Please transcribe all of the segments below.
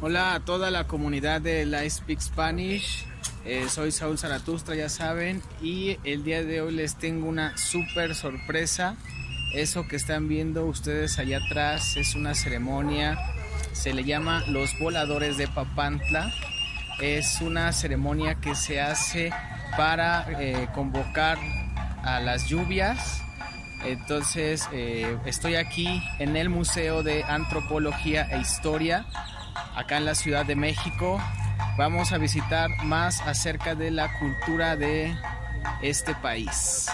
Hola a toda la comunidad de Live Speak Spanish. Eh, soy Saúl Zaratustra, ya saben, y el día de hoy les tengo una súper sorpresa. Eso que están viendo ustedes allá atrás es una ceremonia, se le llama los voladores de Papantla. Es una ceremonia que se hace para eh, convocar a las lluvias. Entonces eh, estoy aquí en el Museo de Antropología e Historia acá en la Ciudad de México. Vamos a visitar más acerca de la cultura de este país.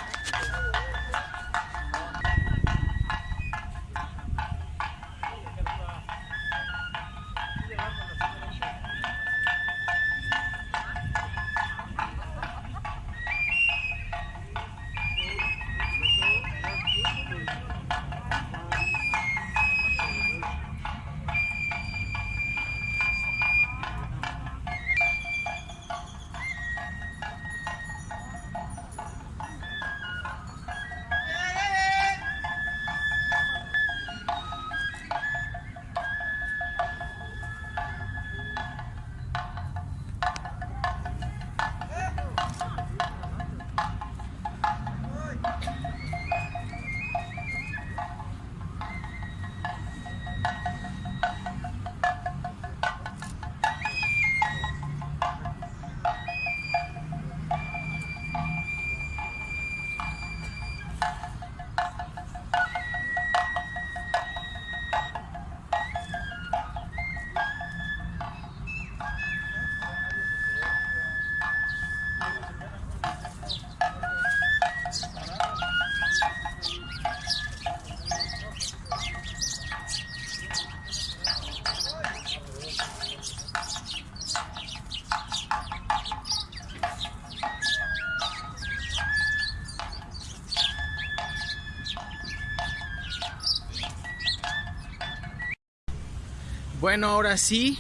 Bueno, ahora sí,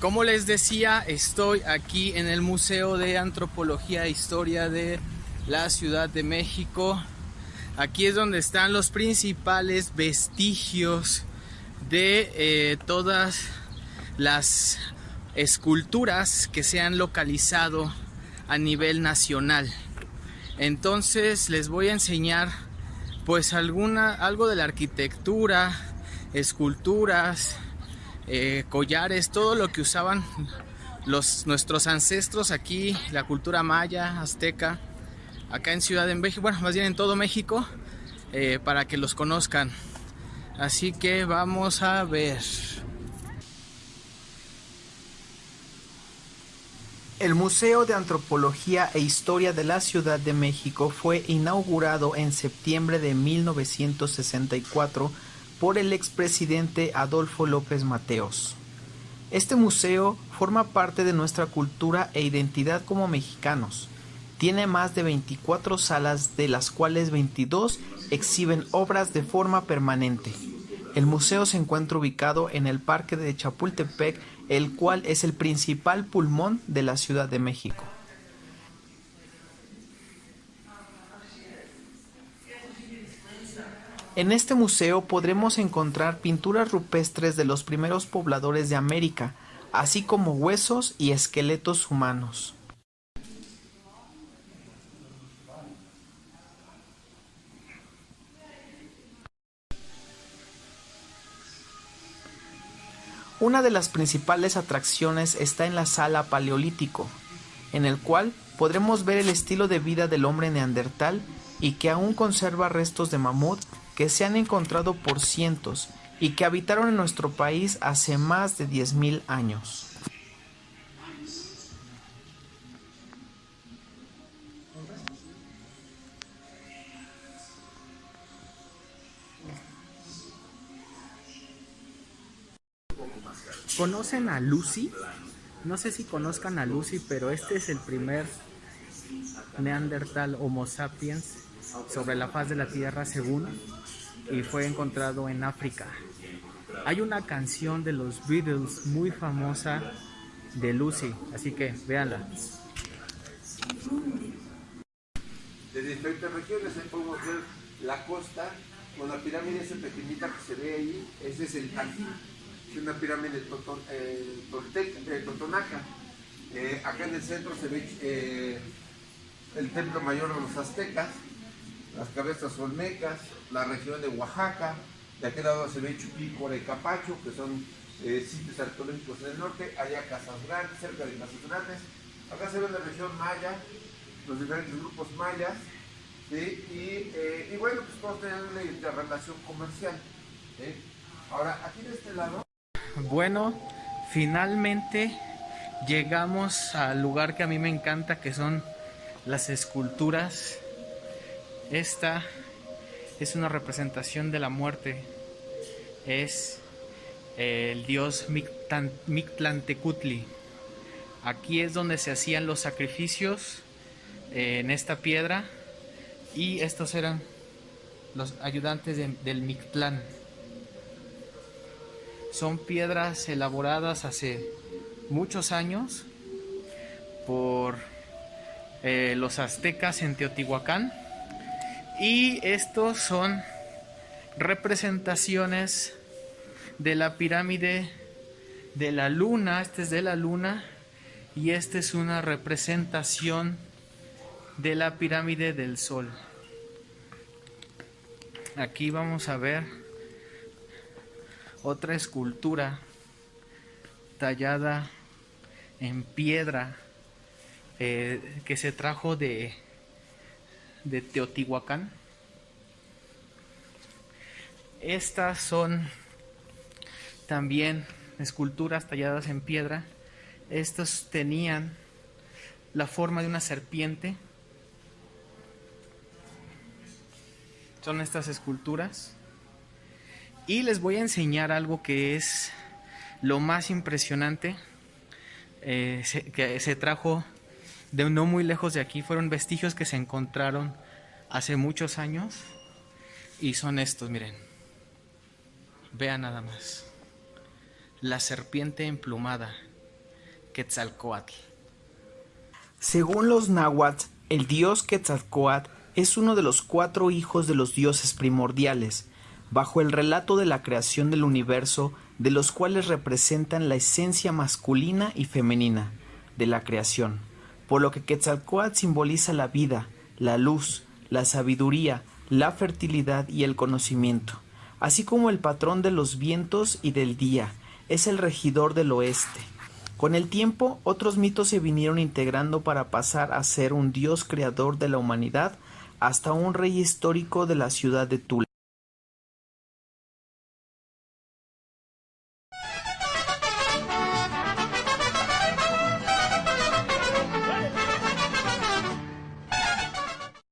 como les decía, estoy aquí en el Museo de Antropología e Historia de la Ciudad de México. Aquí es donde están los principales vestigios de eh, todas las esculturas que se han localizado a nivel nacional. Entonces les voy a enseñar pues alguna algo de la arquitectura, esculturas, eh, collares, todo lo que usaban los, nuestros ancestros aquí, la cultura maya, azteca, acá en Ciudad de México, bueno, más bien en todo México, eh, para que los conozcan. Así que vamos a ver. El Museo de Antropología e Historia de la Ciudad de México fue inaugurado en septiembre de 1964 por el expresidente Adolfo López Mateos. Este museo forma parte de nuestra cultura e identidad como mexicanos. Tiene más de 24 salas, de las cuales 22 exhiben obras de forma permanente. El museo se encuentra ubicado en el Parque de Chapultepec, el cual es el principal pulmón de la Ciudad de México. En este museo podremos encontrar pinturas rupestres de los primeros pobladores de América, así como huesos y esqueletos humanos. Una de las principales atracciones está en la sala Paleolítico, en el cual podremos ver el estilo de vida del hombre neandertal y que aún conserva restos de mamut que se han encontrado por cientos y que habitaron en nuestro país hace más de 10.000 años. ¿Conocen a Lucy? No sé si conozcan a Lucy, pero este es el primer Neandertal Homo sapiens sobre la faz de la Tierra según y fue encontrado en África. Hay una canción de los Beatles muy famosa de Lucy, así que véanla. De diferentes regiones, ahí podemos ver la costa con la pirámide esa pequeñita que se ve ahí, ese es el Tajín. es una pirámide toton, eh, eh, totonaca. Eh, acá en el centro se ve el templo mayor de los aztecas, las cabezas olmecas, la región de Oaxaca, de aquel lado se ve Chupícora y Capacho, que son eh, sitios arqueológicos en el norte, allá Casas Grandes, cerca de Casas Grandes. Acá se ve la región maya, los diferentes grupos mayas, eh, y, bueno, pues todos tenían una interrelación comercial. Ahora, aquí de este lado... Bueno, finalmente llegamos al lugar que a mí me encanta, que son las esculturas. Esta es una representación de la muerte. Es el dios Mictlantecutli. Aquí es donde se hacían los sacrificios eh, en esta piedra y estos eran los ayudantes de, del Mictlán. Son piedras elaboradas hace muchos años por eh, los aztecas en Teotihuacán y estos son representaciones de la pirámide de la luna, este es de la luna y esta es una representación de la pirámide del sol. Aquí vamos a ver otra escultura tallada en piedra eh, que se trajo de, de Teotihuacán. Estas son también esculturas talladas en piedra. Estos tenían la forma de una serpiente. Son estas esculturas. Y les voy a enseñar algo que es lo más impresionante eh, que se trajo de no muy lejos de aquí. Fueron vestigios que se encontraron hace muchos años. Y son estos, miren. Vean nada más. La serpiente emplumada. Quetzalcoatl. Según los náhuatl, el dios Quetzalcoatl es uno de los cuatro hijos de los dioses primordiales, bajo el relato de la creación del universo, de los cuales representan la esencia masculina y femenina de la creación, por lo que Quetzalcoatl simboliza la vida, la luz, la sabiduría, la fertilidad y el conocimiento, así como el patrón de los vientos y del día, es el regidor del oeste. Con el tiempo, otros mitos se vinieron integrando para pasar a ser un dios creador de la humanidad hasta un rey histórico de la ciudad de Tula.